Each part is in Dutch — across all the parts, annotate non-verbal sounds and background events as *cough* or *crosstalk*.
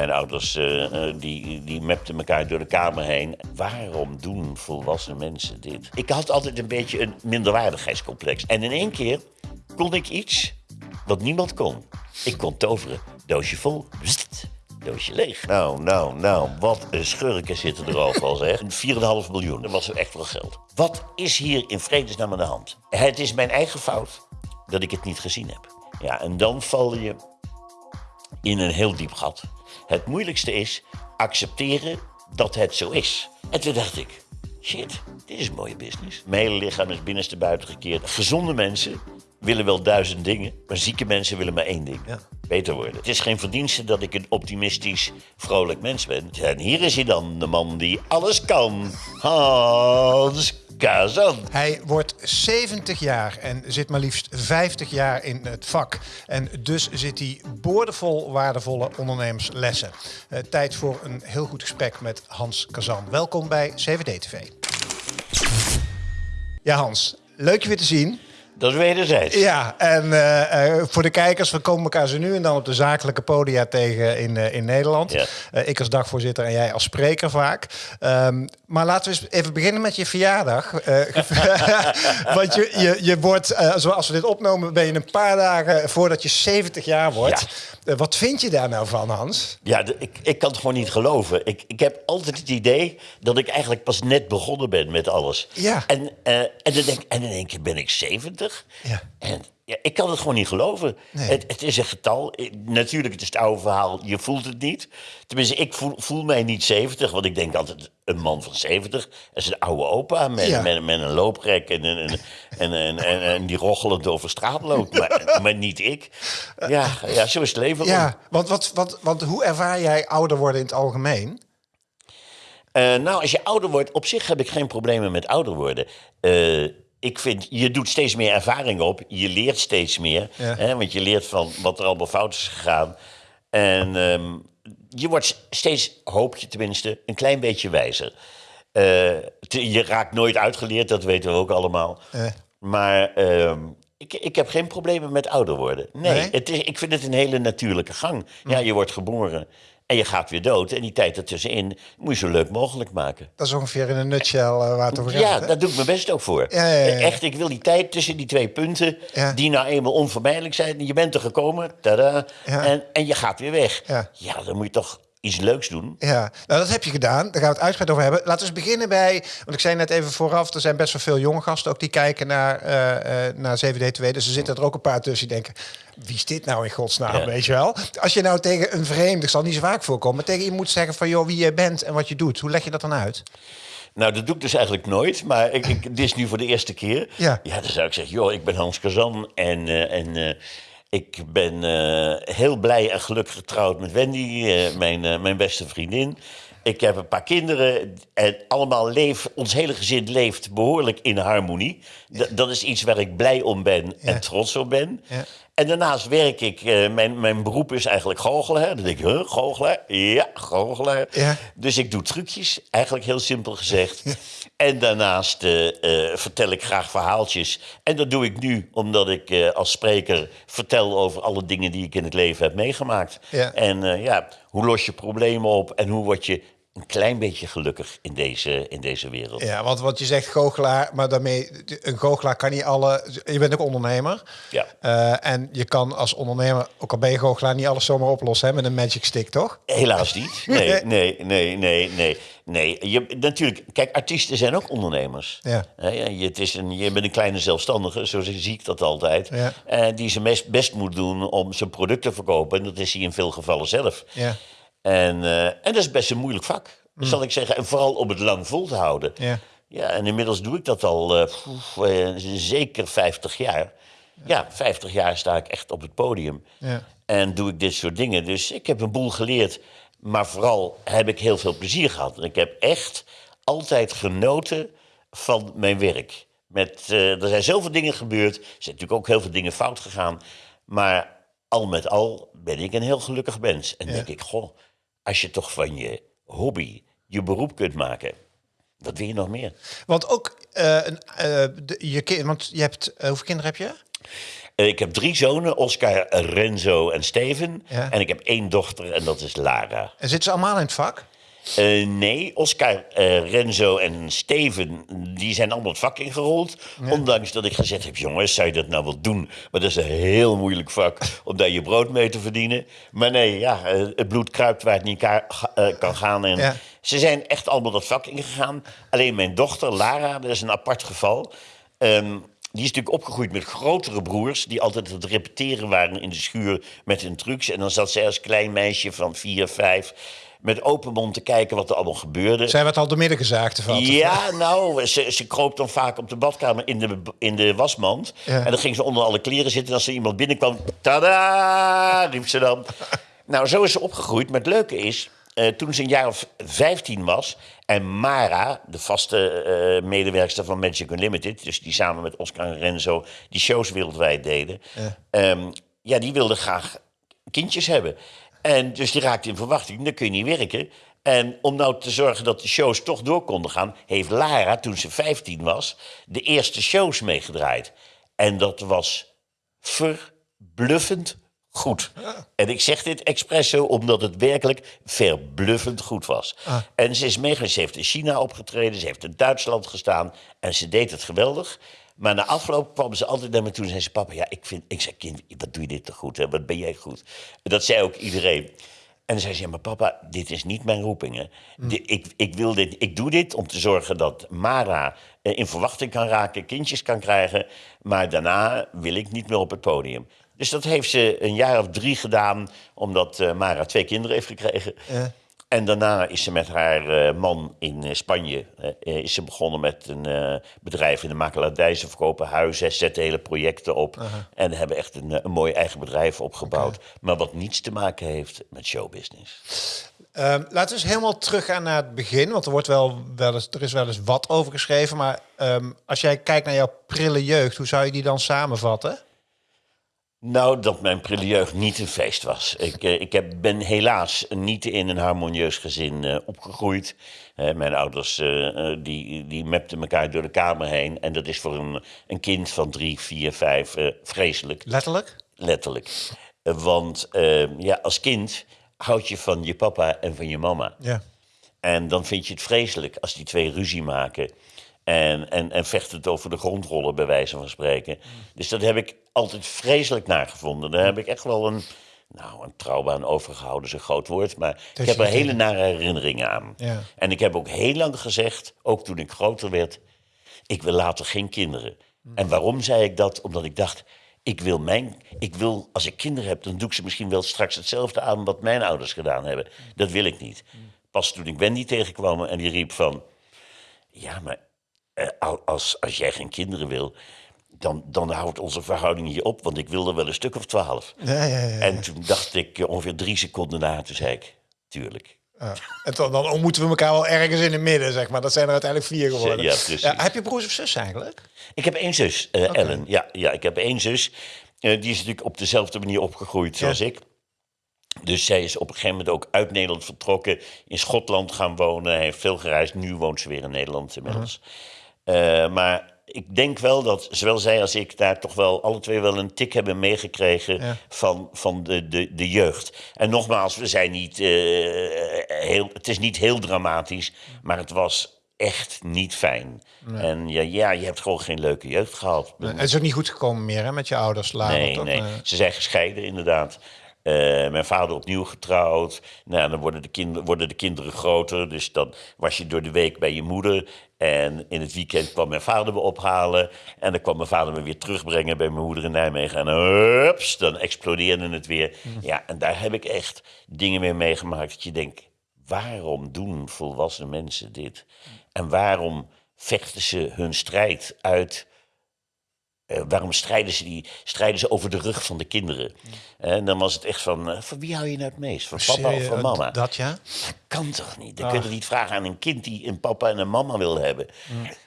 Mijn ouders eh, die, die mapten elkaar door de kamer heen. Waarom doen volwassen mensen dit? Ik had altijd een beetje een minderwaardigheidscomplex. En in één keer kon ik iets wat niemand kon. Ik kon toveren. Doosje vol. Bst, doosje leeg. Nou, nou, nou, wat een schurken zitten er overal, zeg. *laughs* 4,5 miljoen, dat was echt wel geld. Wat is hier in vredesnaam aan de hand? Het is mijn eigen fout dat ik het niet gezien heb. Ja, en dan val je in een heel diep gat. Het moeilijkste is accepteren dat het zo is. En toen dacht ik, shit, dit is een mooie business. Mijn hele lichaam is binnenste buiten gekeerd. Gezonde mensen willen wel duizend dingen, maar zieke mensen willen maar één ding. Beter worden. Het is geen verdienste dat ik een optimistisch, vrolijk mens ben. En hier is hij dan, de man die alles kan. Hans Kazan. Hij wordt 70 jaar en zit maar liefst 50 jaar in het vak. En dus zit hij boordevol waardevolle ondernemerslessen. Eh, tijd voor een heel goed gesprek met Hans Kazan. Welkom bij CVD TV. Ja Hans, leuk je weer te zien. Dat is wederzijds. Ja, en eh, eh, voor de kijkers, we komen elkaar zo nu en dan op de zakelijke podia tegen in, eh, in Nederland. Ja. Ik als dagvoorzitter en jij als spreker vaak. Ehm, maar laten we eens even beginnen met je verjaardag. *laughs* Want je, je, je wordt, zoals we dit opnemen, ben je een paar dagen voordat je 70 jaar wordt. Wat vind je daar nou van, Hans? Ja, ik, ik kan het gewoon niet geloven. Ik, ik heb altijd het idee dat ik eigenlijk pas net begonnen ben met alles. Ja. En, en, dan denk, en in één keer ben ik 70. Ja. En ja, ik kan het gewoon niet geloven. Nee. Het, het is een getal. Eh, Natuurlijk, het is het oude verhaal. Je voelt het niet. Tenminste, ik voel, voel mij niet 70. Want ik denk altijd, een man van 70 is een oude opa met, Ja. met, met een looprek en, en, en, en, en, en- en die rochelend over straat loopt. Maar, maar niet ik. Ja, ja, zo is het leven. Ja, want, wat, wat, want hoe ervaar jij ouder worden in het algemeen? Eh, nou, als je ouder wordt, op zich heb ik geen problemen met ouder worden. Eh, ik vind, je doet steeds meer ervaring op. Je leert steeds meer. Ja. Hè, want je leert van wat er allemaal fout is gegaan. En ehm, je wordt steeds, hoop je tenminste, een klein beetje wijzer. Eh, te- je raakt nooit uitgeleerd, dat weten we ook allemaal. Maar ehm, ik, ik heb geen problemen met ouder worden. Nee, Nee? Het is, ik vind het een hele natuurlijke gang. Ja, je wordt geboren en je gaat weer dood. En die tijd ertussenin moet je zo leuk mogelijk maken. Dat is ongeveer in een nutshell eh, waar het over gaat. Ja, daar doe ik mijn best ook voor. Ja, ja, ja, ja. Echt, ik wil die tijd tussen die twee punten, die nou eenmaal onvermijdelijk zijn. Je bent er gekomen, tada, en, en je gaat weer weg. Ja. dan moet je toch iets leuks doen. Ja, nou dat heb je gedaan. Daar gaan we het uitgebreid over hebben. Laten we eens beginnen bij, want ik zei net even vooraf, er zijn best wel veel jonge gasten ook die kijken naar, eh eh naar 7D2. Dus er zitten er ook een paar tussen die denken, wie is dit nou in godsnaam, Ja. weet je wel? Als je nou tegen een vreemde, zal niet zo vaak voorkomen, maar tegen je moet zeggen van, joh, wie je bent en wat je doet. Hoe leg je dat dan uit? Nou, dat doe ik dus eigenlijk nooit, maar ik, ik, dit is nu voor de eerste keer. Ja. dan zou ik zeggen, joh, ik ben Hans Kazan en, eh, en ik ben eh, heel blij en gelukkig getrouwd met Wendy, eh, mijn, eh, mijn beste vriendin. Ik heb een paar kinderen en allemaal leef, ons hele gezin leeft behoorlijk in harmonie. D- dat is iets waar ik blij om ben Ja. en trots op ben. Ja. En daarnaast werk ik, eh, mijn, mijn beroep is eigenlijk goochelaar. Dan denk ik, huh, goochelaar? Ja, goochelaar. Ja. Dus ik doe trucjes, eigenlijk heel simpel gezegd. En daarnaast eh, eh, vertel ik graag verhaaltjes. En dat doe ik nu omdat ik als spreker vertel over alle dingen die ik in het leven heb meegemaakt. Ja. En ja, hoe los je problemen op en hoe word je een klein beetje gelukkig in deze, in deze wereld. Ja, want, want je zegt goochelaar, maar daarmee, een goochelaar kan niet alle, je bent ook ondernemer. Ja. Eh, en je kan als ondernemer, ook al ben je goochelaar, niet alles zomaar oplossen hè, met een magic stick, toch? Helaas niet. *laughs* Nee, nee, nee, nee, nee. nee. Je, natuurlijk, kijk, artiesten zijn ook ondernemers. Ja. Ja, je, het is een, je bent een kleine zelfstandige, zo zie ik dat altijd. Ja. eh, die zijn best, best moet doen om zijn product te verkopen. En dat is hij in veel gevallen zelf. Ja. En, eh, en dat is best een moeilijk vak, zal ik zeggen. En vooral om het lang vol te houden. Ja. Ja, en inmiddels doe ik dat al eh, eh, zeker 50 jaar. Ja, 50 jaar sta ik echt op het podium. Ja. En doe ik dit soort dingen. Dus ik heb een boel geleerd. Maar vooral heb ik heel veel plezier gehad. En ik heb echt altijd genoten van mijn werk. Met, er zijn zoveel dingen gebeurd. Er zijn natuurlijk ook heel veel dingen fout gegaan. Maar al met al ben ik een heel gelukkig mens. En denk ik, goh, als je toch van je hobby je beroep kunt maken. Wat wil je nog meer? Want ook, eh, een, eh, de, je kind, want je hebt, eh, hoeveel kinderen heb je? Ik heb drie zonen, Oscar, Renzo en Steven. Ja. En ik heb één dochter en dat is Lara. En zitten ze allemaal in het vak? Eh, nee, Oscar, eh, Renzo en Steven, die zijn allemaal het vak ingerold. Ondanks dat ik gezegd heb, jongens, zou je dat nou wel doen? Maar dat is een heel moeilijk vak om daar je brood mee te verdienen. Maar nee, ja, eh, het bloed kruipt waar het niet kan gaan. En Ja. Ze zijn echt allemaal dat vak ingegaan. Alleen mijn dochter, Lara, dat is een apart geval. Ehm, die is natuurlijk opgegroeid met grotere broers... die altijd aan het repeteren waren in de schuur met hun trucs. En dan zat zij als klein meisje van vier, vijf... met open mond te kijken wat er allemaal gebeurde. Zij werd al de midden gezaagd vatten. Ja, nou, ze, ze kroop dan vaak op de badkamer in de, in de wasmand. Ja. En dan ging ze onder alle kleren zitten. En als er iemand binnenkwam, tada, riep ze dan. *laughs* nou, zo is ze opgegroeid. Maar het leuke is, eh, toen ze een jaar of 15 was... en Mara, de vaste eh medewerkster van Magic Unlimited... dus die samen met Oscar en Renzo die shows wereldwijd deden... Ja, ja die wilde graag kindjes hebben. En dus die raakte in verwachting, dan kun je niet werken. En om nou te zorgen dat de shows toch door konden gaan... heeft Lara, toen ze 15 was, de eerste shows meegedraaid. En dat was verbluffend goed. En ik zeg dit expres zo omdat het werkelijk verbluffend goed was. En ze is meegeweest, ze heeft in China opgetreden... ze heeft in Duitsland gestaan en ze deed het geweldig... Maar na afloop kwam ze altijd naar me toe en zei ze... papa, ja, ik, vind, ik zei, kind, wat doe je dit toch goed? Hè? Wat ben jij goed? Dat zei ook iedereen. En dan zei ze, ja, maar papa, dit is niet mijn roeping. Hè? Di- ik, ik, wil dit, ik doe dit om te zorgen dat Mara eh, in verwachting kan raken... kindjes kan krijgen, maar daarna wil ik niet meer op het podium. Dus dat heeft ze een jaar of drie gedaan... omdat eh, Mara twee kinderen heeft gekregen... En daarna is ze met haar eh, man in eh, Spanje eh, is ze begonnen met een bedrijf in de makelaardij. Ze verkopen huizen, zetten hele projecten op. En hebben echt een, een mooi eigen bedrijf opgebouwd. Maar wat niets te maken heeft met showbusiness. Ehm, laten we eens helemaal teruggaan naar het begin. Want er, wordt wel, wel eens, er is wel eens wat over geschreven. Maar ehm, als jij kijkt naar jouw prille jeugd, hoe zou je die dan samenvatten? Nou, dat mijn prille jeugd niet een feest was. Ik, eh, ik heb, ben helaas niet in een harmonieus gezin eh, opgegroeid. Eh, mijn ouders die, die mepten elkaar door de kamer heen. En dat is voor een, een kind van drie, vier, vijf vreselijk. Letterlijk? Letterlijk. Want ja, als kind houd je van je papa en van je mama. Ja. En dan vind je het vreselijk als die twee ruzie maken. En, en, en vechten het over de grondrollen, bij wijze van spreken. Dus dat heb ik altijd vreselijk nagevonden. Daar heb ik echt wel een, nou, een trauma aan overgehouden, is een groot woord. Maar ik heb er hele nare herinneringen aan. Ja. En ik heb ook heel lang gezegd, ook toen ik groter werd... ik wil later geen kinderen. En waarom zei ik dat? Omdat ik dacht, ik wil, mijn, ik wil, als ik kinderen heb... dan doe ik ze misschien wel straks hetzelfde aan... wat mijn ouders gedaan hebben. Dat wil ik niet. Pas toen ik Wendy tegenkwam en die riep van... ja, maar als, als jij geen kinderen wil... Dan, dan houdt onze verhouding hier op, want ik wil er wel een stuk of twaalf. Ja, ja, ja. En toen dacht ik eh, ongeveer drie seconden na, toen zei ik, tuurlijk. En dan, dan ontmoeten we elkaar wel ergens in het midden, zeg maar. Dat zijn er uiteindelijk vier geworden. Ja, precies. heb je broers of zus eigenlijk? Ik heb één zus, eh, Ellen. Ja, ja, ik heb één zus. Eh, die is natuurlijk op dezelfde manier opgegroeid zoals ik. Dus zij is op een gegeven moment ook uit Nederland vertrokken. In Schotland gaan wonen. Hij heeft veel gereisd. Nu woont ze weer in Nederland inmiddels. Eh, maar ik denk wel dat zowel zij als ik daar toch wel alle twee wel een tik hebben meegekregen Ja. van, van de, de, de jeugd. En nogmaals, we zijn niet, eh, heel, het is niet heel dramatisch, maar het was echt niet fijn. En ja, ja, je hebt gewoon geen leuke jeugd gehad. Het is ook niet goed gekomen meer hè, met je ouders later. Nee, nee. Eh, Ze zijn gescheiden, inderdaad. Eh, mijn vader opnieuw getrouwd. Nou, dan worden de, kinderen, worden de kinderen groter. Dus dan was je door de week bij je moeder. En in het weekend kwam mijn vader me ophalen. En dan kwam mijn vader me weer terugbrengen bij mijn moeder in Nijmegen. En hups, dan explodeerde het weer. Ja, en daar heb ik echt dingen mee meegemaakt. Dat je denkt, waarom doen volwassen mensen dit? En waarom vechten ze hun strijd uit eh, waarom strijden ze, die, strijden ze over de rug van de kinderen? En dan was het echt van, eh, van wie hou je nou het meest? Van papa of van mama? Dat ja? Dat kan toch niet? Dan kun je niet vragen aan een kind die een papa en een mama wil hebben.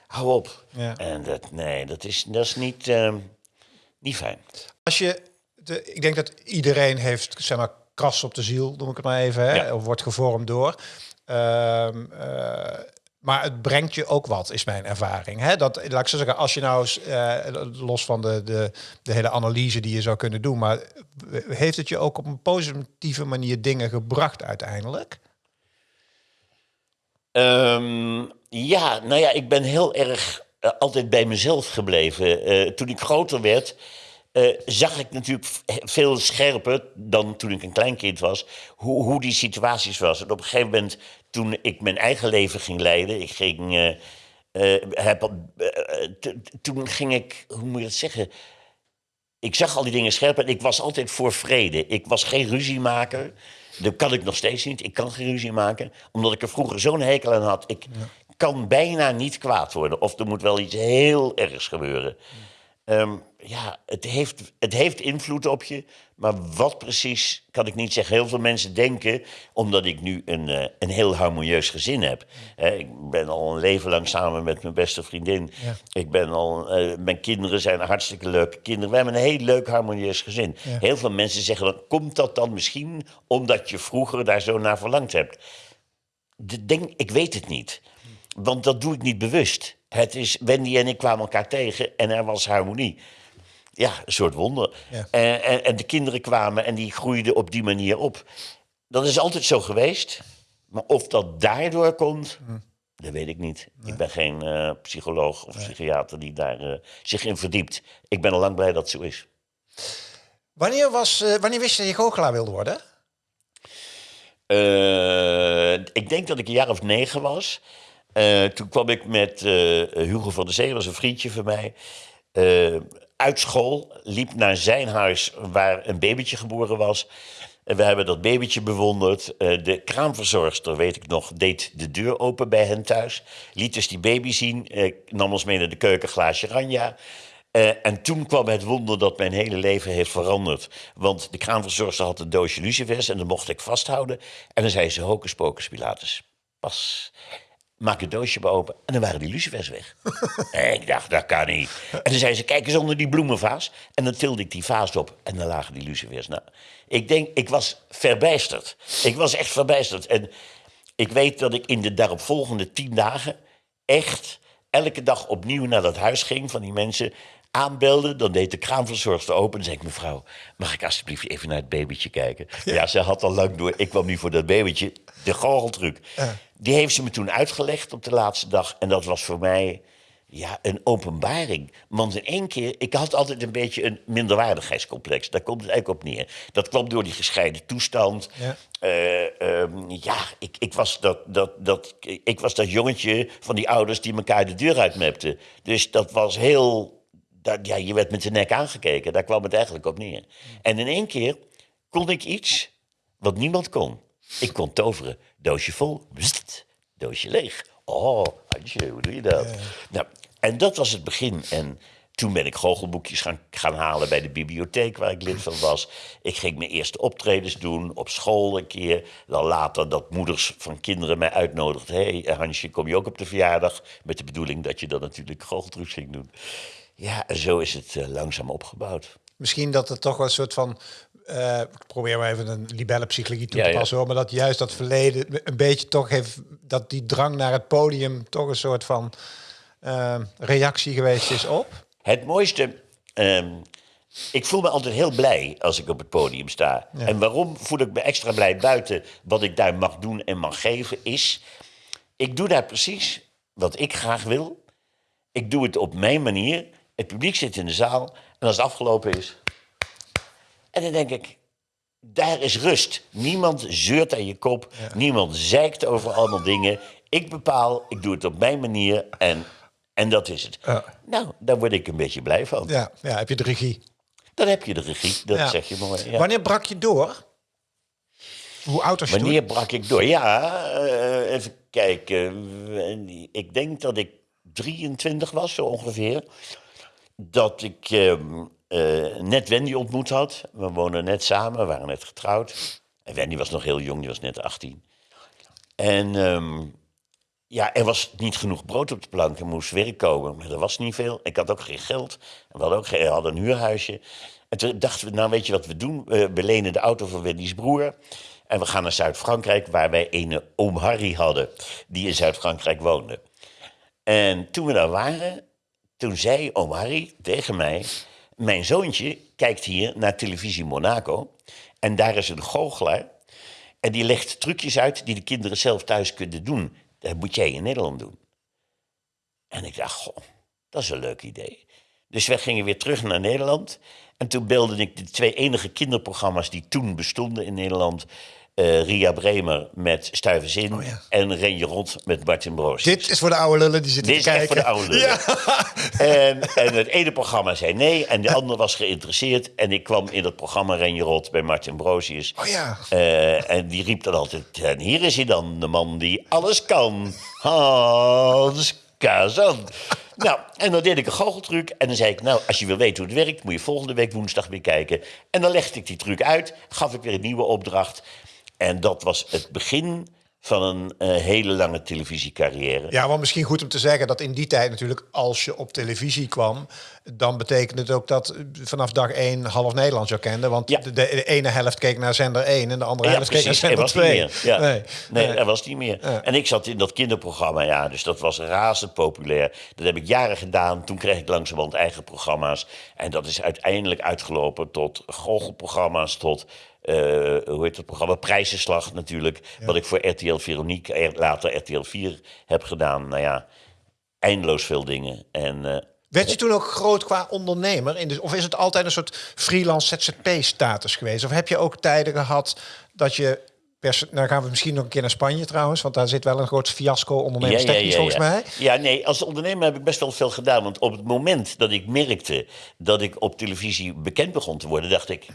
Hou op. Ja. En dat, nee, dat is, dat is niet, eh, niet fijn. Als je, de, ik denk dat iedereen heeft, zeg maar, kras op de ziel, noem ik het maar even, hè, Ja. of wordt gevormd door. Eh, Maar het brengt je ook wat, is mijn ervaring. Dat, laat ik zo zeggen, als je nou eh, los van de, de, de hele analyse die je zou kunnen doen, maar heeft het je ook op een positieve manier dingen gebracht uiteindelijk? Ehm, ja, nou ja, ik ben heel erg eh, altijd bij mezelf gebleven. Eh, toen ik groter werd, eh, zag ik natuurlijk veel scherper dan toen ik een klein kind was, hoe, hoe die situaties was. En op een gegeven moment, toen ik mijn eigen leven ging leiden, ik ging, heb, toen ging ik, hoe moet je dat zeggen? Ik zag al die dingen scherp en ik was altijd voor vrede. Ik was geen ruziemaker. Dat kan ik nog steeds niet. Ik kan geen ruzie maken, omdat ik er vroeger zo'n hekel aan had. Ik kan bijna niet kwaad worden. Of er moet wel iets heel ergs gebeuren. Um, ja, het heeft, het heeft invloed op je. Maar wat precies, kan ik niet zeggen. Heel veel mensen denken, omdat ik nu een, uh, een heel harmonieus gezin heb. ik ben al een leven lang samen met mijn beste vriendin. Ik ben al, uh, mijn kinderen zijn hartstikke leuke kinderen. We hebben een heel leuk harmonieus gezin. Heel veel mensen zeggen, dan, komt dat dan misschien omdat je vroeger daar zo naar verlangd hebt? De denk, ik weet het niet. Want dat doe ik niet bewust. Het is, Wendy en ik kwamen elkaar tegen en er was harmonie. Ja, een soort wonder. En, en, en, de kinderen kwamen en die groeiden op die manier op. Dat is altijd zo geweest. Maar of dat daardoor komt, hm. dat weet ik niet. Ik ben geen uh, psycholoog of psychiater die daar uh, zich in verdiept. Ik ben al lang blij dat het zo is. Wanneer, was, uh, wanneer wist je dat je goochelaar wilde worden? ik denk dat ik een jaar of negen was. Toen kwam ik met Hugo van der Zee, dat was een vriendje van mij, uh, uit school. Liep naar zijn huis waar een babytje geboren was. En we hebben dat babytje bewonderd. de kraamverzorgster, weet ik nog, deed de deur open bij hen thuis. Liet dus die baby zien. nam ons mee naar de keuken, glaasje ranja. en toen kwam het wonder dat mijn hele leven heeft veranderd. Want de kraamverzorgster had een doosje lucifers en dat mocht ik vasthouden. En dan zei ze, hocus pocus pilatus. Pas maak het doosje open en dan waren die lucifers weg. *laughs* en ik dacht, dat kan niet. En dan zei ze, kijk eens onder die bloemenvaas. En dan tilde ik die vaas op en dan lagen die lucifers. Nou, ik denk, ik was verbijsterd. Ik was echt verbijsterd. En ik weet dat ik in de daaropvolgende tien dagen echt elke dag opnieuw naar dat huis ging van die mensen aanbelde, dan deed de kraamverzorgster open. En zei ik, mevrouw, mag ik alsjeblieft even naar het babytje kijken? Ja, ze had al lang door. Ik kwam nu voor dat babytje. De goocheltruc. Die heeft ze me toen uitgelegd op de laatste dag. En dat was voor mij ja, een openbaring. Want in één keer, ik had altijd een beetje een minderwaardigheidscomplex. Daar komt het eigenlijk op neer. Dat kwam door die gescheiden toestand. Ja, uh, um, ja ik, ik, was dat, dat, dat, ik was dat jongetje van die ouders die elkaar de deur uitmepten. Dus dat was heel dat, ja, je werd met de nek aangekeken. Daar kwam het eigenlijk op neer. En in één keer kon ik iets wat niemand kon. Ik kon toveren. Doosje vol, doosje leeg. Oh, Hansje, hoe doe je dat? Nou, en dat was het begin. En toen ben ik goochelboekjes gaan, gaan halen bij de bibliotheek waar ik lid van was. Ik ging mijn eerste optredens doen, op school een keer. Dan later dat moeders van kinderen mij uitnodigden. Hé hey, Hansje, kom je ook op de verjaardag? Met de bedoeling dat je dan natuurlijk goocheltrucs ging doen. Ja, zo is het uh, langzaam opgebouwd. Misschien dat het toch wel een soort van uh, ik probeer maar even een libellenpsychologie toe te passen, hoor, maar dat juist dat verleden een beetje toch heeft, dat die drang naar het podium toch een soort van uh, reactie geweest is op. Het mooiste, um, ik voel me altijd heel blij als ik op het podium sta. Ja. En waarom voel ik me extra blij buiten wat ik daar mag doen en mag geven, is, ik doe daar precies wat ik graag wil. Ik doe het op mijn manier. Het publiek zit in de zaal en als het afgelopen is. En dan denk ik, daar is rust. Niemand zeurt aan je kop. Niemand zeikt over allemaal dingen. Ik bepaal, ik doe het op mijn manier en, en dat is het. Nou, daar word ik een beetje blij van. Ja, ja heb je de regie. Dan heb je de regie, dat zeg je mooi. Wanneer brak je door? Hoe oud was je Wanneer brak ik door? Ja, uh, even kijken. Ik denk dat ik 23 was, zo ongeveer dat ik ehm, eh, net Wendy ontmoet had. We woonden net samen, we waren net getrouwd. En Wendy was nog heel jong, die was net 18. En ehm, ja, er was niet genoeg brood op de plank. Er moest werk komen, maar er was niet veel. Ik had ook geen geld. We hadden ook geen, hadden een huurhuisje. En toen dachten we, nou weet je wat we doen? we lenen de auto van Wendy's broer. En we gaan naar Zuid-Frankrijk, waar wij een oom Harry hadden, die in Zuid-Frankrijk woonde. En toen we daar waren, toen zei oom Harry tegen mij... Mijn zoontje kijkt hier naar televisie Monaco. En daar is een goochelaar. En die legt trucjes uit die de kinderen zelf thuis kunnen doen. Dat moet jij in Nederland doen. En ik dacht, goh, dat is een leuk idee. Dus wij gingen weer terug naar Nederland. En toen belde ik de twee enige kinderprogramma's die toen bestonden in Nederland. Eh, Ria Bremer met Stuivenzin Oh ja. en Renje Rot met Martin Broos. Dit is voor de oude lullen die zitten Dit is te kijken. voor de oude lullen. *laughs* En, en het ene programma zei nee en de ander was geïnteresseerd. En ik kwam in dat programma Renje Rot bij Martin Broosius. Oh ja. Eh, en die riep dan altijd... En hier is hij dan, de man die alles kan. *laughs* Hans Kazan. Nou, en dan deed ik een goocheltruc. En dan zei ik, nou, als je wil weten hoe het werkt... moet je volgende week woensdag weer kijken. En dan legde ik die truc uit. Gaf ik weer een nieuwe opdracht. En dat was het begin van een eh, hele lange televisiecarrière. Ja, want misschien goed om te zeggen dat in die tijd natuurlijk, als je op televisie kwam, dan betekende het ook dat eh, vanaf dag één half Nederland jou kende. Want Ja. de, de ene helft keek naar zender 1 en de andere Ja, helft keek naar. Er zender was niet 2. meer. Ja. Nee. Nee, Nee. er was niet meer. En ik zat in dat kinderprogramma, ja, dus dat was razend populair. Dat heb ik jaren gedaan. Toen kreeg ik langzamerhand eigen programma's. En dat is uiteindelijk uitgelopen tot goochelprogramma's, tot, eh, hoe heet het programma, Prijzenslag natuurlijk. Wat ik voor RTL Veronique, er- later RTL 4 heb gedaan. Nou ja, eindeloos veel dingen. En eh, Werd je toen ook groot qua ondernemer? In de, of is het altijd een soort freelance ZZP-status geweest? Of heb je ook tijden gehad dat je... Nou gaan we misschien nog een keer naar Spanje trouwens, want daar zit wel een groot fiasco ondernemerstechnisch volgens mij. Ja, nee, als ondernemer heb ik best wel veel gedaan. Want op het moment dat ik merkte dat ik op televisie bekend begon te worden, dacht ik,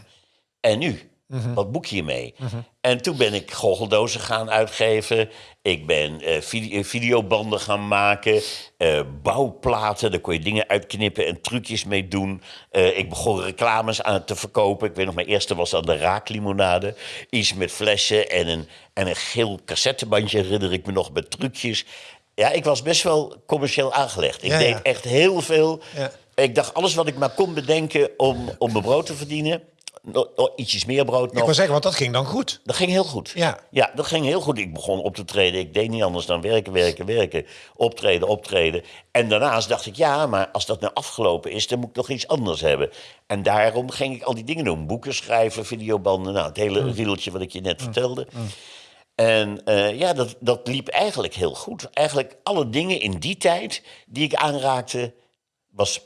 en nu? Mhm. Wat boek je mee? En toen ben ik goocheldozen gaan uitgeven. Ik ben eh, eh, videobanden gaan maken. eh, bouwplaten, daar kon je dingen uitknippen en trucjes mee doen. Ik begon reclames aan te verkopen. Ik weet nog, mijn eerste was dan de raaklimonade. Iets met flessen en een, en een geel cassettebandje, herinner ik me nog, met trucjes. Ja, ik was best wel commercieel aangelegd. Ik Ja, deed ja. echt heel veel. Ja. Ik dacht, alles wat ik maar kon bedenken om, om mijn brood te verdienen... Nog, ietsjes meer brood Ik nog. wil zeggen, want dat ging dan goed. Dat ging heel goed. Ja. ja, dat ging heel goed. Ik begon op te treden. Ik deed niet anders dan werken, werken, werken. Optreden, optreden. En daarnaast dacht ik, ja, maar als dat nou afgelopen is... dan moet ik nog iets anders hebben. En daarom ging ik al die dingen doen. Boeken schrijven, videobanden. Nou, het hele Mm. riedeltje wat ik je net vertelde. En eh, ja, dat, dat liep eigenlijk heel goed. Eigenlijk alle dingen in die tijd die ik aanraakte... was...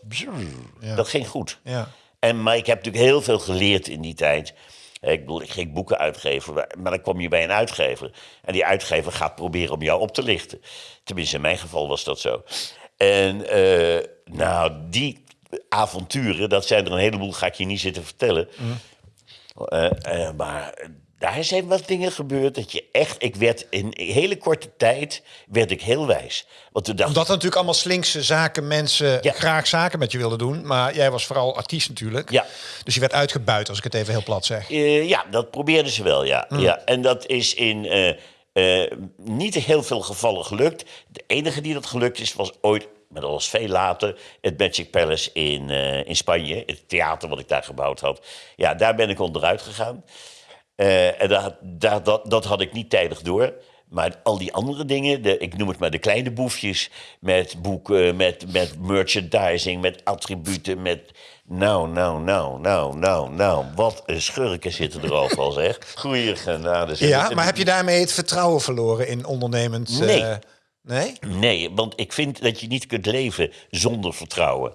Dat ging goed. Ja. En, maar ik heb natuurlijk heel veel geleerd in die tijd. Ik bedoel, ik ging boeken uitgeven, maar- dan kom je bij een uitgever. En die uitgever gaat proberen om jou op te lichten. Tenminste, in mijn geval was dat zo. En eh, nou, die avonturen, dat zijn er een heleboel, ga ik je niet zitten vertellen. Eh, eh, maar daar zijn wat dingen gebeurd dat je echt... Ik werd in een hele korte tijd werd ik heel wijs. Want toen dacht Omdat er natuurlijk allemaal slinkse zaken mensen Ja. graag zaken met je wilden doen. Maar jij was vooral artiest natuurlijk. Ja. Dus je werd uitgebuit, als ik het even heel plat zeg. Eh, ja, dat probeerden ze wel, ja. ja. En dat is in eh, eh, niet heel veel gevallen gelukt. De enige die dat gelukt is, was ooit, maar dat was veel later... het Magic Palace in, in Spanje. Het theater wat ik daar gebouwd had. Ja, daar ben ik onderuit gegaan. Eh, en dat, dat, dat, dat had ik niet tijdig door. Maar al die andere dingen, de, ik noem het maar de kleine boefjes... met boeken, met, met merchandising, met attributen, met... Nou, nou, nou, nou, nou, nou. Wat een schurken zitten er overal, zeg. Goeie genade. zeg. Ja, maar heb je daarmee het vertrouwen verloren in ondernemend... eh, Nee. nee? Nee, want ik vind dat je niet kunt leven zonder vertrouwen.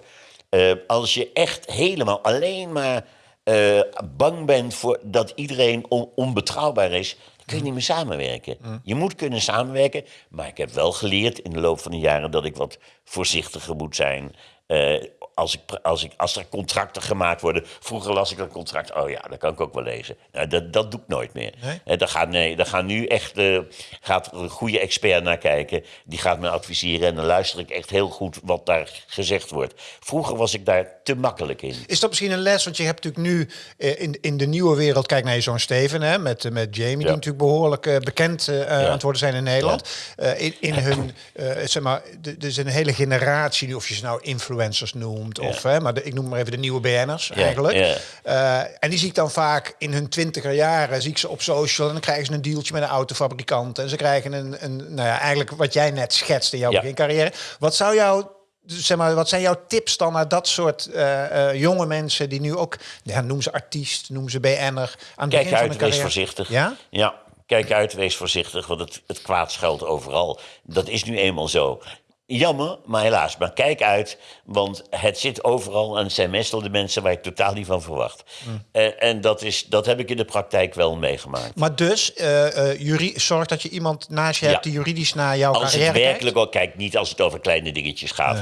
Eh, als je echt helemaal alleen maar eh, bang bent voor dat iedereen on- onbetrouwbaar is, dan kun je niet meer samenwerken. Je moet kunnen samenwerken, maar ik heb wel geleerd in de loop van de jaren dat ik wat voorzichtiger moet zijn. Eh, als, ik, als, ik, als er contracten gemaakt worden. Vroeger las ik een contract. Oh ja, dat kan ik ook wel lezen. Nou, dat, dat doe ik nooit meer. Nee? Daar, gaat, nee, daar gaan nu echt eh, gaat een goede expert naar kijken. Die gaat me adviseren. En dan luister ik echt heel goed wat daar gezegd wordt. Vroeger was ik daar te makkelijk in. Is dat misschien een les? Want je hebt natuurlijk nu eh, in, in de nieuwe wereld... Kijk naar je zoon Steven, hè, met, eh, met Jamie... die natuurlijk behoorlijk eh, bekend eh, aan het worden zijn in Nederland. Eh, in, in hun, zeg maar, er is een hele generatie... nu, of je ze nou influencers noemt... genoemd. Of, hè, maar de, ik noem maar even de nieuwe BN'ers eigenlijk. Eh, en die zie ik dan vaak in hun twintiger jaren, zie ik ze op social. En dan krijgen ze een dealtje met een autofabrikant. En ze krijgen een, een nou ja, eigenlijk wat jij net schetst in jouw begincarrière. Wat zou jou zeg maar, wat zijn jouw tips dan naar dat soort eh, eh, jonge mensen die nu ook, ja, noem ze artiest, noem ze BN'er, aan Kijk begin van uit, wees carrière? voorzichtig. Ja? Ja, kijk uit, wees voorzichtig, want het, het kwaad schuilt overal. Dat is nu eenmaal zo. Jammer, maar helaas. Maar kijk uit, want het zit overal en het zijn meestal de mensen waar ik totaal niet van verwacht. Mm. Eh, en dat, is, dat heb ik in de praktijk wel meegemaakt. Maar dus, juri- zorg dat je iemand naast je hebt die juridisch naar jouw Als het carrière werkelijk ook, kijk, niet als het over kleine dingetjes gaat.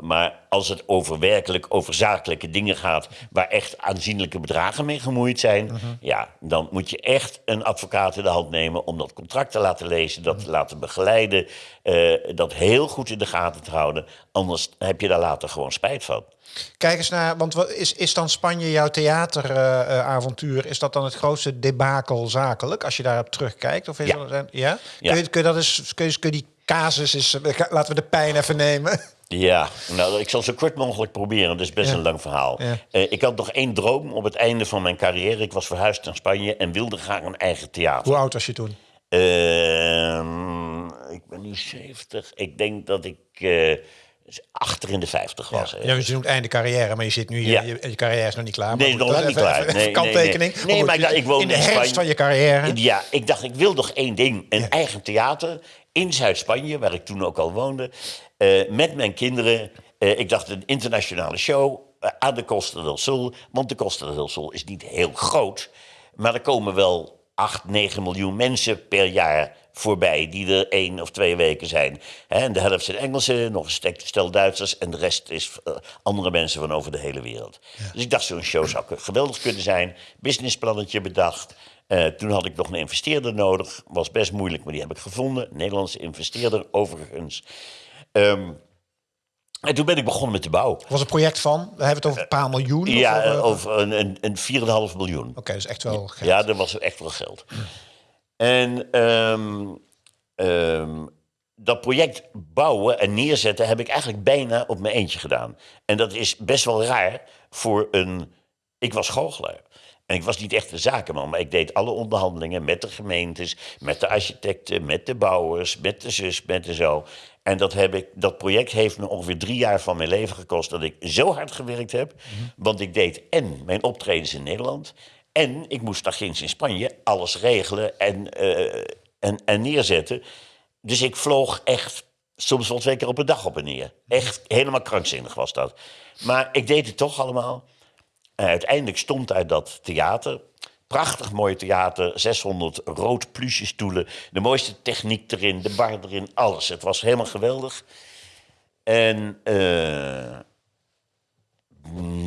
maar als het over werkelijk, over zakelijke dingen gaat. waar echt aanzienlijke bedragen mee gemoeid zijn. Mhm. ja, dan moet je echt een advocaat in de hand nemen. om dat contract te laten lezen, dat te laten begeleiden. dat heel goed in de gaten te houden. Anders heb je daar later gewoon spijt van. Kijk eens naar, want wat is, is dan Spanje jouw theateravontuur? is dat dan het grootste debakel zakelijk, als je daarop terugkijkt? Of is Ja. dat, ja? Ja. Kun, je, kun je dat eens, kun je, kun je die casus eens, eh, laten we de pijn even nemen. Ja, nou, ik zal zo kort mogelijk proberen. Dat is best Ja. een lang verhaal. Ja. Eh, ik had nog één droom op het einde van mijn carrière. Ik was verhuisd naar Spanje en wilde graag een eigen theater. Hoe oud was je toen? Ehm, nu 70. Ik denk dat ik eh, achter in de 50 was. hè. Ja, je noemt einde carrière, maar je zit nu hier, Ja. je, je carrière is nog niet klaar. Nee, maar nog is niet even- klaar. even Nee, nee, kanttekening. nee. Nee, goed, maar ik woonde in de herfst Spanje. van je carrière. Ja, ik dacht, ik wil nog één ding. Een eigen theater in Zuid-Spanje, waar ik toen ook al woonde. eh, met mijn kinderen. Eh, ik dacht, een internationale show aan de Costa del Sol. Want de Costa del Sol is niet heel groot. Maar er komen wel 8, 9 miljoen mensen per jaar voorbij... die er één of twee weken zijn. En de helft zijn Engelsen, nog een stel Duitsers... en de rest is eh, andere mensen van over de hele wereld. Dus ik dacht, zo'n show zou geweldig kunnen zijn. Businessplannetje bedacht... Eh, toen had ik nog een investeerder nodig. Was best moeilijk, maar die heb ik gevonden. Een Nederlandse investeerder, overigens. Ehm, en toen ben ik begonnen met de bouw. was een project van, we hebben het over een paar miljoen. Ja, over- eh, over een, een, een 4,5 miljoen. Oké, dus echt wel geld. Ja, dat was echt wel geld. En ehm, ehm, dat project bouwen en neerzetten heb ik eigenlijk bijna op mijn eentje gedaan. En dat is best wel raar voor een... Ik was goochelaar. En ik was niet echt een zakenman, maar ik deed alle onderhandelingen met de gemeentes, met de architecten, met de bouwers, met de zus, met de zo. En dat, heb ik, dat project heeft me ongeveer drie jaar van mijn leven gekost dat ik zo hard gewerkt heb. Want ik deed en mijn optredens in Nederland. En ik moest daar ginds in Spanje alles regelen en, eh, en, en neerzetten. Dus ik vloog echt soms wel twee keer op een dag op en neer. Echt helemaal krankzinnig was dat. Maar ik deed het toch allemaal. En uiteindelijk stond uit dat theater. Prachtig mooi theater, 600 rood pluche stoelen. De mooiste techniek erin, de bar erin, alles. Het was helemaal geweldig. En eh,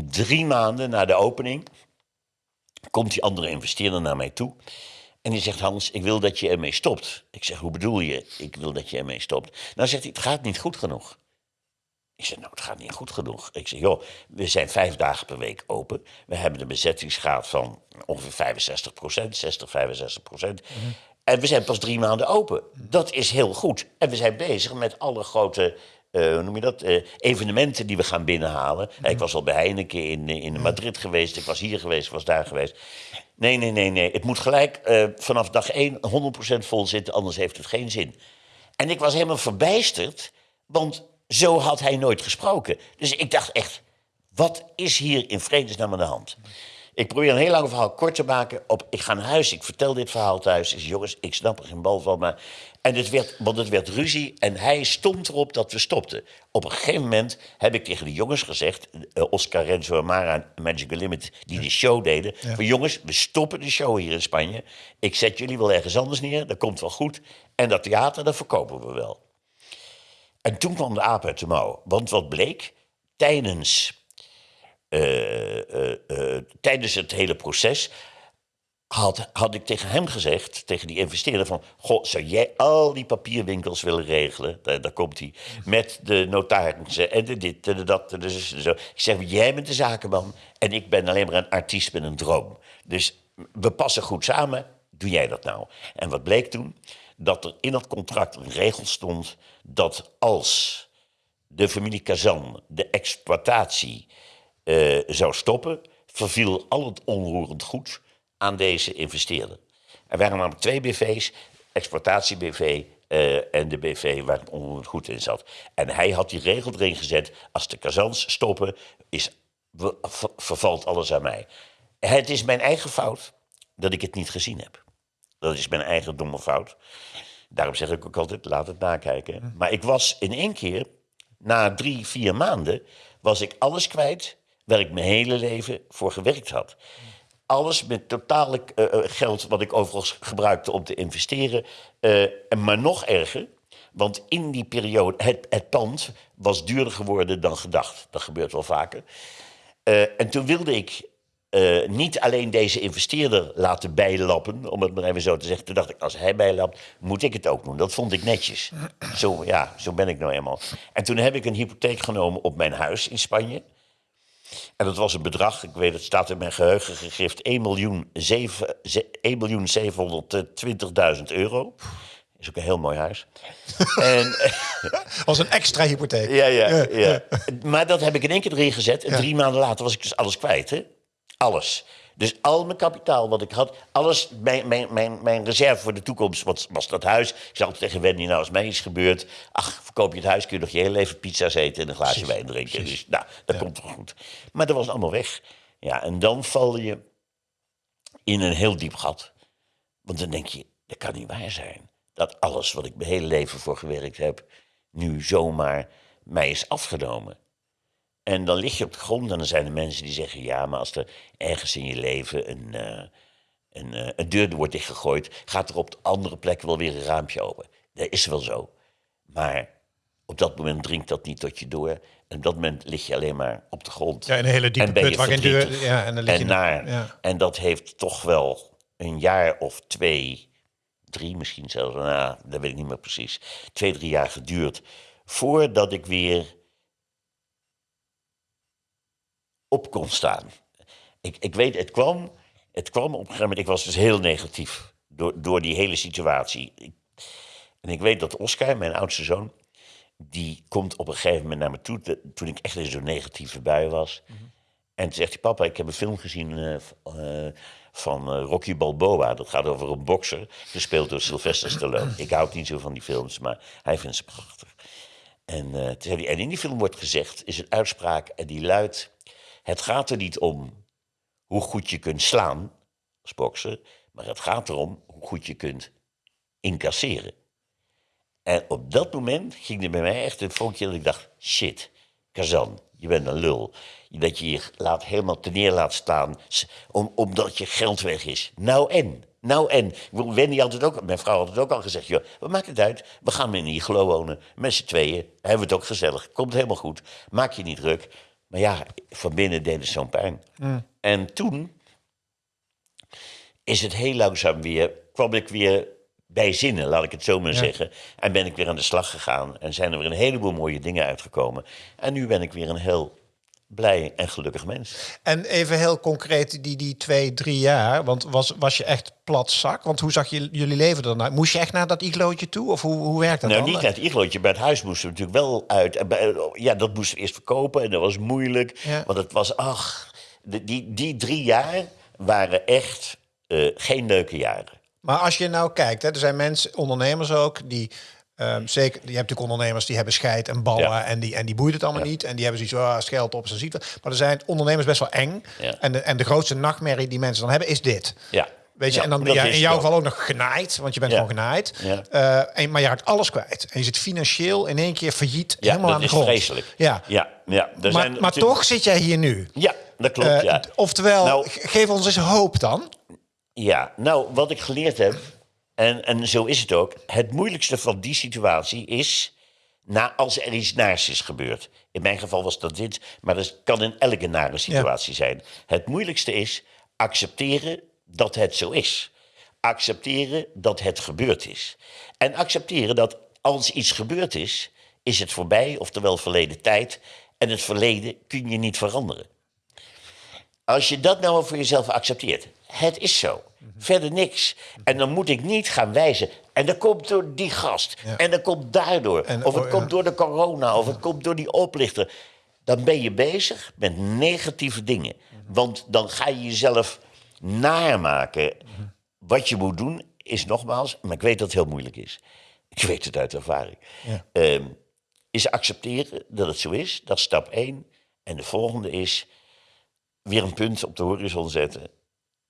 drie maanden na de opening komt die andere investeerder naar mij toe. En die zegt, Hans, ik wil dat je ermee stopt. Ik zeg, hoe bedoel je? Ik wil dat je ermee stopt. Nou zegt hij, het gaat niet goed genoeg. Ik zeg, nou, het gaat niet goed genoeg. Ik zeg, joh, we zijn vijf dagen per week open. We hebben een bezettingsgraad van ongeveer 65 procent, 60, 65 procent. En we zijn pas drie maanden open. Dat is heel goed. En we zijn bezig met alle grote, eh, hoe noem je dat, eh, evenementen die we gaan binnenhalen. Ik was al bij Heineken in, eh, in Madrid geweest. Ik was hier geweest, ik was daar geweest. Nee, nee, nee, nee. Het moet gelijk eh, vanaf dag één 100% vol zitten, anders heeft het geen zin. En ik was helemaal verbijsterd, want zo had hij nooit gesproken. Dus ik dacht echt, wat is hier in vredesnaam aan de hand? Ik probeer een heel lang verhaal kort te maken. Op, ik ga naar huis, ik vertel dit verhaal thuis. Ik zeg, jongens, ik snap er geen bal van. Maar... En het werd, want het werd ruzie en hij stond erop dat we stopten. Op een gegeven moment heb ik tegen de jongens gezegd... eh, Oscar Renzo en Mara en Magical Limit, die de show deden... Van, jongens, we stoppen de show hier in Spanje. Ik zet jullie wel ergens anders neer, dat komt wel goed. En dat theater, dat verkopen we wel. En toen kwam de aap uit de mouw. Want wat bleek, tijdens, tijdens het hele proces had, had ik tegen hem gezegd, tegen die investeerder van... Goh, zou jij al die papierwinkels willen regelen? Daar, komt hij. Met de notarissen en de dit en de dat en de zo. Ik zeg, jij bent de zakenman en ik ben alleen maar een artiest met een droom. Dus we passen goed samen, doe jij dat nou? En wat bleek toen? Dat er in dat contract een regel stond dat als de familie Kazan de exploitatie eh, zou stoppen, verviel al het onroerend goed aan deze investeerder. Er waren namelijk twee BV's, exploitatie-BV eh, en de BV waar het onroerend goed in zat. En hij had die regel erin gezet, als de Kazans stoppen, is, ver- vervalt alles aan mij. Het is mijn eigen fout dat ik het niet gezien heb. Dat is mijn eigen domme fout. Daarom zeg ik ook altijd, laat het nakijken. Maar ik was in één keer, na drie, vier maanden... was ik alles kwijt waar ik mijn hele leven voor gewerkt had. Alles met totale eh, eh, geld wat ik overigens gebruikte om te investeren. En maar nog erger, want in die periode... Het, het pand was duurder geworden dan gedacht. Dat gebeurt wel vaker. En toen wilde ik niet alleen deze investeerder laten bijlappen, om het maar even zo te zeggen. Toen dacht ik, als hij bijlapt, moet ik het ook doen. Dat vond ik netjes. Zo, ja, zo ben ik nou eenmaal. En toen heb ik een hypotheek genomen op mijn huis in Spanje. En dat was een bedrag, ik weet het staat in mijn geheugen gegrift, 1 miljoen, zeven- ze- 1 miljoen 720.000 euro. Is ook een heel mooi huis. *laughs* en, Als een extra hypotheek. ja, ja, ja. Maar dat heb ik in één keer erin gezet. En drie maanden later was ik dus alles kwijt. Hè? Alles. Dus al mijn kapitaal wat ik had, alles, mijn, mijn, mijn, mijn reserve voor de toekomst was, was dat huis. Ik zei altijd tegen Wendy, nou als mij iets gebeurt, ach, verkoop je het huis, kun je nog je hele leven pizza's eten en een glaasje wijn drinken. Dus nou, dat komt wel goed. Maar dat was allemaal weg. Ja, en dan val je in een heel diep gat. Want dan denk je, dat kan niet waar zijn. Dat alles wat ik mijn hele leven voor gewerkt heb, nu zomaar mij is afgenomen. En dan lig je op de grond en dan zijn er mensen die zeggen... ja, maar als er ergens in je leven een, eh, een, eh, een deur wordt dichtgegooid... gaat er op de andere plek wel weer een raampje open. Dat is wel zo. Maar op dat moment dringt dat niet tot je door. En op dat moment lig je alleen maar op de grond. Ja, in een hele diepe En ben put je waar geen deur... Ja, en dan lig je en nog- naar. Ja. En dat heeft toch wel een jaar of twee, drie misschien zelfs, nou, dat weet ik niet meer precies, twee, drie jaar geduurd. Voordat ik weer op kon staan. Ik, ik weet, het kwam, het kwam op een gegeven moment, ik was dus heel negatief door, door die hele situatie. Ik- en ik weet dat Oscar, mijn oudste zoon, die komt op een gegeven moment naar me toe, toen ik echt in zo'n negatieve bui was. En toen zegt hij, papa, ik heb een film gezien eh, eh, van eh, Rocky Balboa. Dat gaat over een bokser, gespeeld door Sylvester Stallone. Ik houd niet zo van die films, maar hij vindt ze prachtig. En, toen zei hij, en in die film wordt gezegd, is een uitspraak en die luidt... Het gaat er niet om hoe goed je kunt slaan als bokser... maar het gaat erom hoe goed je kunt incasseren. En op dat moment ging er bij mij echt een vonkje dat ik dacht... shit, Kazan, je bent een lul. Dat je je laat, helemaal te neer laat staan omdat je geld weg is. Nou en? Nou en? Wendy had het ook, mijn vrouw had het ook al gezegd... joh, wat maakt het uit? We gaan in iglo wonen, met z'n tweeën. Hebben we het ook gezellig, komt helemaal goed. Maak je niet druk. Maar ja, van binnen deed het zo'n pijn. En toen is het heel langzaam weer, kwam ik weer bij zinnen, laat ik het zo maar zeggen. En ben ik weer aan de slag gegaan. En zijn er weer een heleboel mooie dingen uitgekomen. En nu ben ik weer een heel blij en gelukkig mens. En even heel concreet, die, die twee, drie jaar, want was, was je echt plat zak? Want hoe zag je, jullie leven ernaar? Moest je echt naar dat iglootje toe? Of hoe, hoe werkt dat Nou, dan? niet naar het iglootje. Bij het huis moesten we natuurlijk wel uit. En bij- ja, dat moesten we eerst verkopen en dat was moeilijk. Ja. Want het was, ach, die, die drie jaar waren echt eh, geen leuke jaren. Maar als je nou kijkt, hè, er zijn mensen, ondernemers ook, die ehm, zeker, je hebt natuurlijk ondernemers die hebben scheid en ballen Ja. en die en die boeit het allemaal niet en die hebben zoiets, ah, scheld op, ze ziet. Maar er zijn ondernemers best wel eng. Ja. En, de, en de grootste nachtmerrie die mensen dan hebben is dit. Ja. Weet je, Ja, en dan dat ja, is in jouw geval ook nog genaaid, want je bent Ja. gewoon genaaid. Ja. Eh, en, maar je raakt alles kwijt. En je zit financieel in één keer failliet, Ja, helemaal dat aan de is grond. vreselijk. Ja. Ja, ja. Er Maar, zijn maar natuurlijk- toch zit jij hier nu. Ja, dat klopt, ja. d- Oftewel, Nou- ge- geef ons eens hoop dan. Ja, nou, wat ik geleerd heb, en, en zo is het ook... het moeilijkste van die situatie is... Na, als er iets naars is gebeurd. In mijn geval was dat dit, maar dat kan in elke nare situatie zijn. Het moeilijkste is accepteren dat het zo is. Accepteren dat het gebeurd is. En accepteren dat als iets gebeurd is, is het voorbij, oftewel verleden tijd. En het verleden kun je niet veranderen. Als je dat nou voor jezelf accepteert, het is zo. Verder niks. En dan moet ik niet gaan wijzen. En dat komt door die gast. En dat komt daardoor. En- of het oh, komt ja. door de corona. Of het komt door die oplichter. Dan ben je bezig met negatieve dingen. Want dan ga je jezelf namaken. Wat je moet doen is nogmaals, maar ik weet dat het heel moeilijk is. Ik weet het uit ervaring. Ja. Ehm, is accepteren dat het zo is. Dat is stap één. En de volgende is weer een punt op de horizon zetten.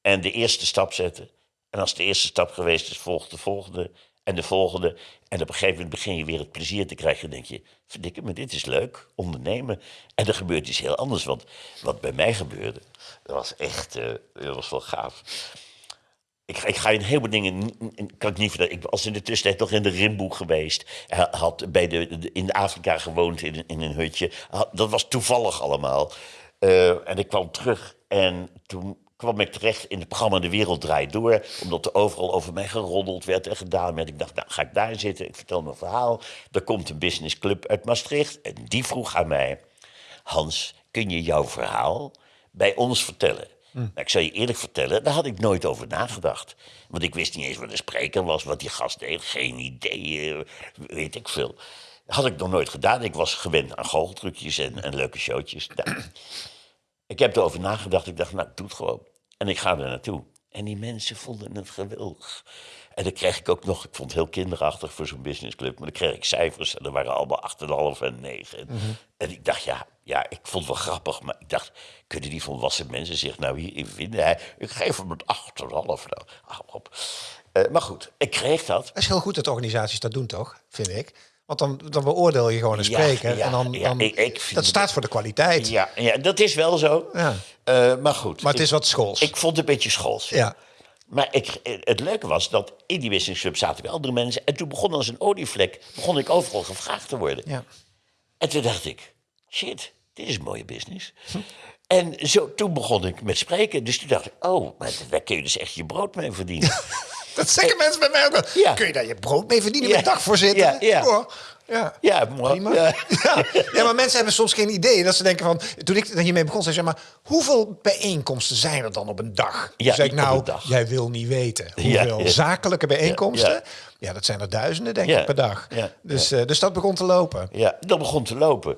En de eerste stap zetten. En als de eerste stap geweest is, volgt de volgende. En de volgende. En op een gegeven moment begin je weer het plezier te krijgen. Dan denk je, verdikke me, dit is leuk, ondernemen. En er gebeurt iets heel anders. Want wat bij mij gebeurde, dat was echt, eh, dat was wel gaaf. Ik, ik ga in heel veel dingen, kan ik niet vertellen. Ik was in de tussentijd nog in de Rimboe geweest. Had bij de, de- in Afrika gewoond in, in een hutje. Dat was toevallig allemaal. Eh, en ik kwam terug en toen kwam ik terecht in het programma De Wereld Draait Door. Omdat er overal over mij geroddeld werd en gedaan werd. Ik dacht, nou ga ik daar zitten. Ik vertel mijn verhaal. Er komt een businessclub uit Maastricht. En die vroeg aan mij... Hans, kun je jouw verhaal bij ons vertellen? Nou, ik zal je eerlijk vertellen, daar had ik nooit over nagedacht. Want ik wist niet eens wat een spreker was, wat die gast deed. Geen idee, eh, weet ik veel. Had ik nog nooit gedaan. Ik was gewend aan goocheltrucjes en, en leuke showtjes. Nou, ik heb erover nagedacht. Ik dacht, nou, doe het gewoon. En ik ga er naartoe. En die mensen vonden het geweldig. En dan kreeg ik ook nog, ik vond het heel kinderachtig voor zo'n businessclub, maar dan kreeg ik cijfers en er waren allemaal 8,5 en 9. En ik dacht, ja, ja, ik vond het wel grappig, maar ik dacht, kunnen die volwassen mensen zich nou hierin vinden? Hij, ik geef hem een 8,5. Nou, op. Eh, maar goed, ik kreeg dat. Dat is heel goed dat organisaties dat doen, toch? Vind ik. Want dan, dan beoordeel je gewoon een Ja, spreker. ja, en dan, dan, ik- ik vind dat staat voor de kwaliteit. Ja, ja, dat is wel zo. Ja. Eh, maar goed. Maar het is wat schools. Ik vond het een beetje schools. ja. Maar ik, het leuke was dat in die business club zaten weer andere mensen. En toen begon als een olievlek, begon ik overal gevraagd te worden. Ja. En toen dacht ik, shit, dit is een mooie business. En zo, toen begon ik met spreken. Dus toen dacht ik, oh, maar daar kun je dus echt je brood mee verdienen. *laughs* Dat zeggen mensen bij mij ook wel. Ja. Kun je daar je brood mee verdienen Ja. met dagvoorzitter? Ja, ja. Ja. ja. Prima. Ja. Ja. *laughs* ja, maar mensen hebben soms geen idee. Dat ze denken van, toen ik hiermee begon, zei zeg maar, hoeveel bijeenkomsten zijn er dan op een dag? Ja, zei ik, nou, jij wil niet weten. Hoeveel ja. zakelijke bijeenkomsten? Ja, dat zijn er duizenden, denk ik, per dag. Dus, eh, dus dat begon te lopen. Ja, dat begon te lopen.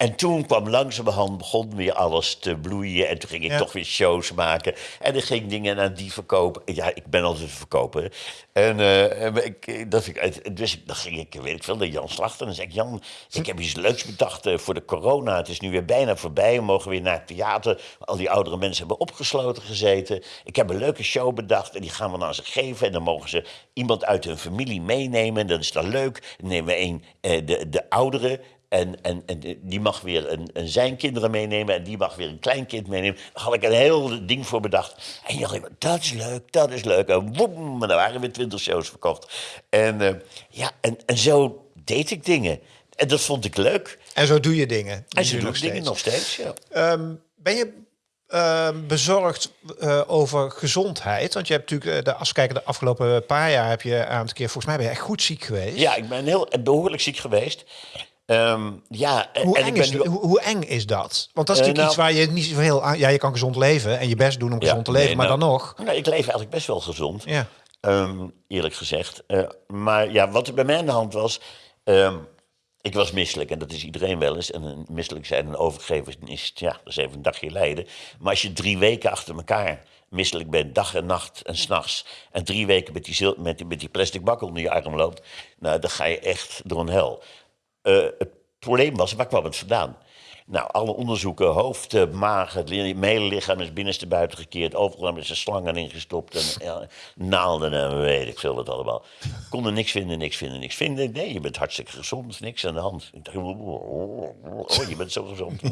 En toen kwam langzamerhand, begon weer alles te bloeien. En toen ging ik Ja. toch weer shows maken. En ik ging dingen aan die verkopen. Ja, ik ben altijd verkoper. En eh, ik, dat vind ik, dus dan ging ik, weet ik veel, naar Jan Slachter. En dan zei ik, Jan, ik heb iets leuks bedacht eh, voor de corona. Het is nu weer bijna voorbij. We mogen weer naar het theater. Al die oudere mensen hebben opgesloten gezeten. Ik heb een leuke show bedacht. En die gaan we dan aan ze geven. En dan mogen ze iemand uit hun familie meenemen. Dan is dat leuk. Dan nemen we een, eh, de, de oudere. En, en, en die mag weer een, een zijn kinderen meenemen en die mag weer een kleinkind meenemen. Daar had ik een heel ding voor bedacht. En je dacht, dat is leuk, dat is leuk. En woem, en dan waren weer twintig shows verkocht. En, eh, ja, en, en zo deed ik dingen. En dat vond ik leuk. En zo doe je dingen. En zo doe ik dingen nog steeds, ja. Ehm, ben je ehm, bezorgd eh, over gezondheid? Want je hebt natuurlijk, eh, de, als we kijken, de afgelopen paar jaar heb je een aantal keer, volgens mij ben je echt goed ziek geweest. Ja, ik ben heel behoorlijk ziek geweest. Ehm, ja, en, Hoe, en eng ik ben is, nu... hoe, hoe eng is dat? Want dat is Eh, natuurlijk iets nou- waar je niet zoveel aan... Ja, je kan gezond leven en je best doen om Ja, gezond te leven, nee, maar nou, dan nog... Nou, ik leef eigenlijk best wel gezond. Ja. Ehm, eerlijk gezegd. Eh, maar ja, wat er bij mij aan de hand was. ehm, ik was misselijk en dat is iedereen wel eens. En een misselijk zijn en overgeven is, ja, dat is even een dagje lijden. Maar als je drie weken achter elkaar misselijk bent, dag en nacht en s'nachts. En drie weken met die, zil- met, die, met die plastic bak onder je arm loopt. Nou, dan ga je echt door een hel. Eh, het probleem was, waar kwam het vandaan? Nou, alle onderzoeken, hoofd, eh, maag, het lichaam is binnenste buiten gekeerd. Overal hebben ze slangen ingestopt en ja, naalden en weet ik veel wat allemaal. Konden niks vinden, niks vinden, niks vinden. Nee, je bent hartstikke gezond, niks aan de hand. Ik dacht, oh, je bent zo gezond.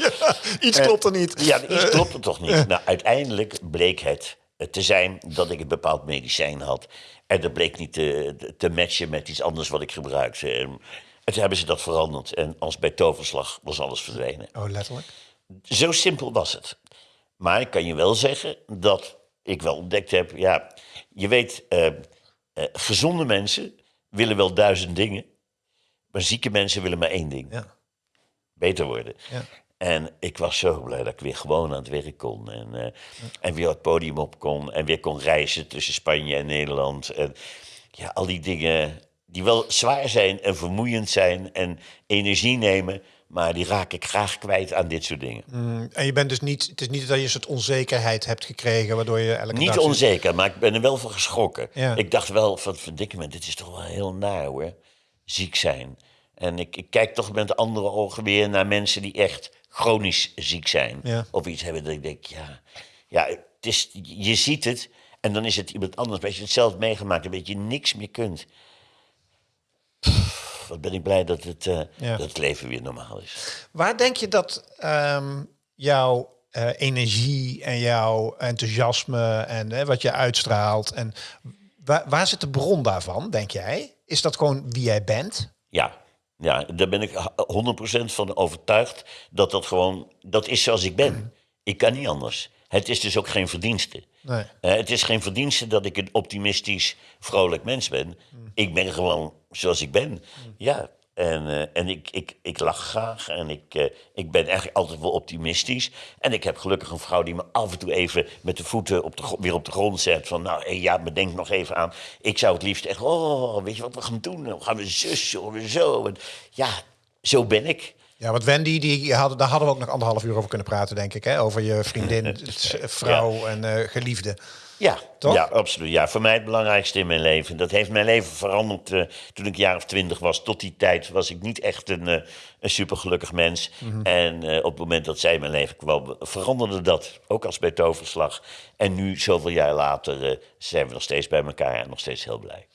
*laughs* Iets klopt er niet. Ja, iets *laughs* klopt er toch niet. Nou, uiteindelijk bleek het eh, te zijn dat ik een bepaald medicijn had. En dat bleek niet te, te matchen met iets anders wat ik gebruikte. En, en toen hebben ze dat veranderd. En als bij toverslag was alles verdwenen. Oh, letterlijk. Zo simpel was het. Maar ik kan je wel zeggen dat ik wel ontdekt heb... Ja, je weet, eh, eh, gezonde mensen willen wel duizend dingen... maar zieke mensen willen maar één ding Ja. beter worden. Ja. En ik was zo blij dat ik weer gewoon aan het werk kon. En, eh, en weer het podium op kon. En weer kon reizen tussen Spanje en Nederland. En ja, al die dingen die wel zwaar zijn en vermoeiend zijn en energie nemen, maar die raak ik graag kwijt aan dit soort dingen. Mm, en je bent dus niet, het is niet dat je een soort onzekerheid hebt gekregen, waardoor je elke Niet dag onzeker, maar ik ben er wel van geschrokken. Ja. Ik dacht wel van, verdikke me, dit is toch wel heel naar hoor. Ziek zijn. En ik, ik kijk toch met andere ogen weer naar mensen die echt chronisch ziek zijn. Ja. Of iets hebben dat ik denk, ja, ja het is, je ziet het en dan is het iemand anders. Als je het zelf meegemaakt hebt, dat je niks meer kunt. Wat ben ik blij dat het, eh, Ja. dat het leven weer normaal is. Waar denk je dat ehm, jouw eh, energie en jouw enthousiasme en eh, wat je uitstraalt en waar, waar zit de bron daarvan, denk jij? Is dat gewoon wie jij bent? Ja, ja, daar ben ik h- 100% van overtuigd dat dat gewoon, dat is zoals ik ben. Ik kan niet anders. Het is dus ook geen verdienste. Nee. Eh, het is geen verdienste dat ik een optimistisch, vrolijk mens ben. Ik ben gewoon zoals ik ben. Ja, en, eh, en ik, ik, ik lach graag en ik, eh, ik ben eigenlijk altijd wel optimistisch. En ik heb gelukkig een vrouw die me af en toe even met de voeten op de, weer op de grond zet. Van nou, hey, ja, bedenk nog even aan. Ik zou het liefst echt, oh, weet je wat we gaan doen? Dan gaan we zus, of zo. En, ja, zo ben ik. Ja, want Wendy, die hadden, daar hadden we ook nog anderhalf uur over kunnen praten, denk ik. Hè? Over je vriendin, *laughs* vrouw en eh, geliefde. Ja, Toch? ja, absoluut. Ja, voor mij het belangrijkste in mijn leven. Dat heeft mijn leven veranderd eh, toen ik een jaar of twintig was. Tot die tijd was ik niet echt een, eh, een supergelukkig mens. Mhm. En eh, op het moment dat zij in mijn leven kwam, veranderde dat. Ook als bij toverslag. En nu, zoveel jaar later, zijn we nog steeds bij elkaar en nog steeds heel blij.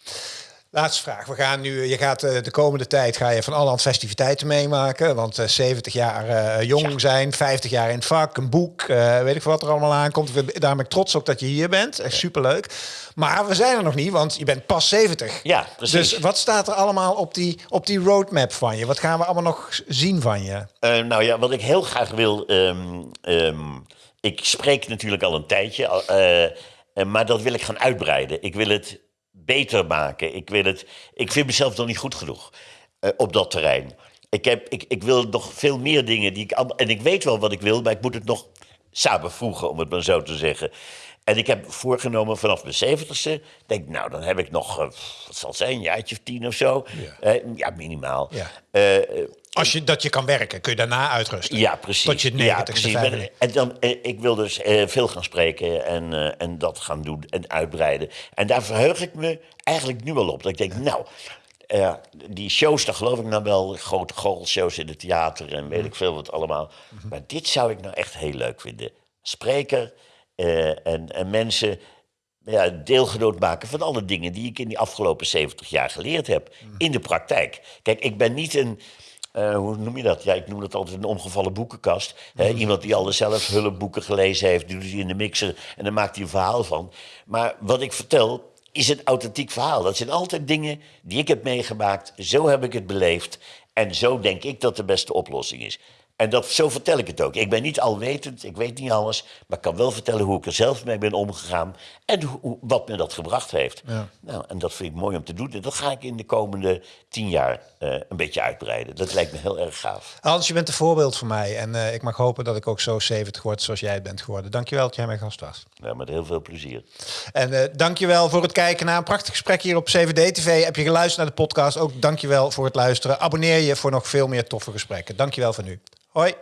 Laatste vraag. We gaan nu, je gaat eh, de komende tijd ga je van allerhand festiviteiten meemaken. Want eh, 70 jaar eh, jong zijn, 50 jaar in het vak, een boek, eh, weet ik wat er allemaal aankomt. We- Daarom ben ik trots ook dat je hier bent. Echt superleuk. Maar we zijn er nog niet, want je bent pas 70. Ja, precies. Dus wat staat er allemaal op die, op die roadmap van je? Wat gaan we allemaal nog zien van je? Eh, nou ja, wat ik heel graag wil. ehm, ehm, ik spreek natuurlijk al een tijdje, eh, eh, maar dat wil ik gaan uitbreiden. Ik wil het beter maken. Ik, wil het, ik vind mezelf nog niet goed genoeg eh, op dat terrein. Ik, heb, ik, ik wil nog veel meer dingen die ik. En ik weet wel wat ik wil, maar ik moet het nog samenvoegen, om het maar zo te zeggen. En ik heb voorgenomen vanaf mijn zeventigste, denk nou, dan heb ik nog, eh, wat zal het zijn, een jaartje of tien of zo. Ja. Eh, ja minimaal. Ja. Als je dat je kan werken, kun je daarna uitrusten. ja, precies. Tot je ja, 90ste, precies. 95. En dan, eh, ik wil dus eh, veel gaan spreken en, eh, en dat gaan doen en uitbreiden. En daar verheug ik me eigenlijk nu al op. Dat ik denk, nou, die shows, daar geloof ik nou wel. Grote goochelshow's in het theater en weet ik veel wat allemaal. Maar dit zou ik nou echt heel leuk vinden. Spreker en, en mensen ja, deelgenoot maken van alle dingen die ik in die afgelopen 70 jaar geleerd heb. In de praktijk. Kijk, ik ben niet een. Eh, hoe noem je dat? Ja, ik noem dat altijd een omgevallen boekenkast. Hè, iemand die alle zelf hulpboeken gelezen heeft, doet die in de mixer en dan maakt hij een verhaal van. Maar wat ik vertel is een authentiek verhaal. Dat zijn altijd dingen die ik heb meegemaakt. Zo heb ik het beleefd. En zo denk ik dat de beste oplossing is. En dat, zo vertel ik het ook. Ik ben niet alwetend, ik weet niet alles, maar ik kan wel vertellen hoe ik er zelf mee ben omgegaan en hoe, wat me dat gebracht heeft. Ja. Nou, en dat vind ik mooi om te doen. En dat ga ik in de komende tien jaar eh, een beetje uitbreiden. Dat lijkt me heel erg gaaf. Hans, je bent een voorbeeld voor mij. En eh, ik mag hopen dat ik ook zo 70 word zoals jij bent geworden. Dankjewel dat jij mijn gast was. Nou, met heel veel plezier. En eh dankjewel voor het kijken naar een prachtig gesprek hier op 7D-TV. Heb je geluisterd naar de podcast? Ook dankjewel voor het luisteren. Abonneer je voor nog veel meer toffe gesprekken. Dankjewel voor nu. はい。